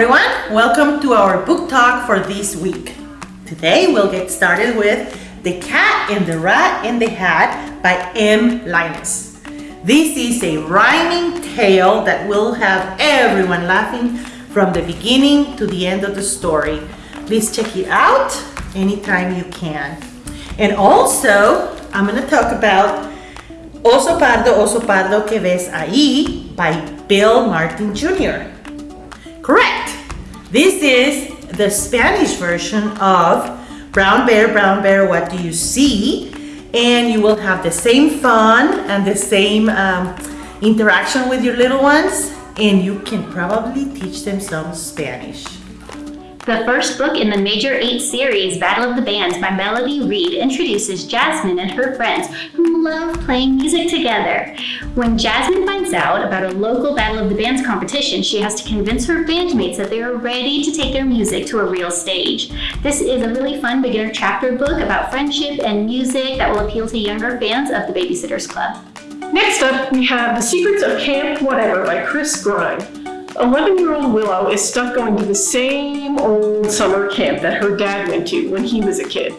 everyone. Welcome to our book talk for this week. Today we'll get started with The Cat and the Rat in the Hat by M. Linus. This is a rhyming tale that will have everyone laughing from the beginning to the end of the story. Please check it out anytime you can. And also, I'm going to talk about Oso Pardo, Oso Pardo que ves ahí by Bill Martin Jr. Correct. This is the Spanish version of Brown Bear, Brown Bear, What Do You See? And you will have the same fun and the same um, interaction with your little ones and you can probably teach them some Spanish. The first book in the Major 8 series, Battle of the Bands by Melody Reed, introduces Jasmine and her friends who love playing music together. When Jasmine finds out about a local Battle of the Bands competition, she has to convince her bandmates that they are ready to take their music to a real stage. This is a really fun beginner chapter book about friendship and music that will appeal to younger fans of the Babysitters Club. Next up, we have The Secrets of Camp Whatever by Chris Grine. 11-year-old Willow is stuck going to the same old summer camp that her dad went to when he was a kid.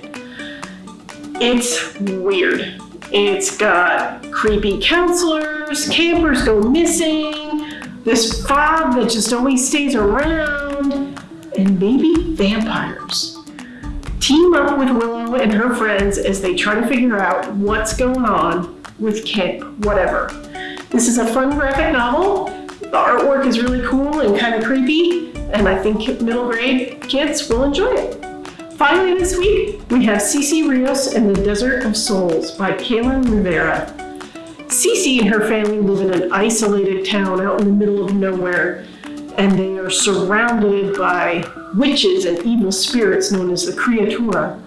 It's weird. It's got creepy counselors, campers go missing, this fog that just always stays around, and maybe vampires. Team up with Willow and her friends as they try to figure out what's going on with Camp Whatever. This is a fun graphic novel. Is really cool and kind of creepy, and I think middle grade kids will enjoy it. Finally this week, we have Cece Rios and the Desert of Souls by Kaela Rivera. Cece and her family live in an isolated town out in the middle of nowhere, and they are surrounded by witches and evil spirits known as the Criatura.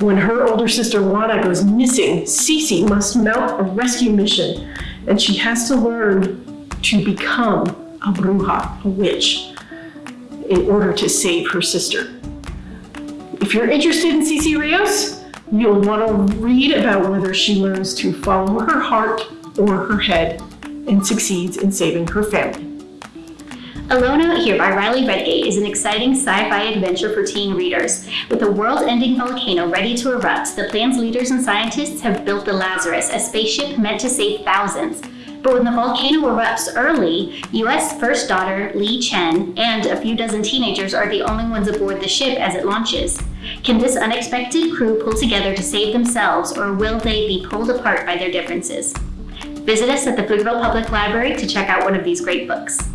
When her older sister Juana goes missing, Cece must mount a rescue mission, and she has to learn to become a bruja, a witch, in order to save her sister. If you're interested in Cece Rios, you'll want to read about whether she learns to follow her heart or her head and succeeds in saving her family. Alone Out Here by Riley Redgate is an exciting sci-fi adventure for teen readers. With a world-ending volcano ready to erupt, the plan's leaders and scientists have built the Lazarus, a spaceship meant to save thousands. But when the volcano erupts early, U.S. First Daughter Leigh Chen and a few dozen teenagers are the only ones aboard the ship as it launches. Can this unexpected crew pull together to save themselves, or will they be pulled apart by their differences? Visit us at the Pflugerville Public Library to check out one of these great books.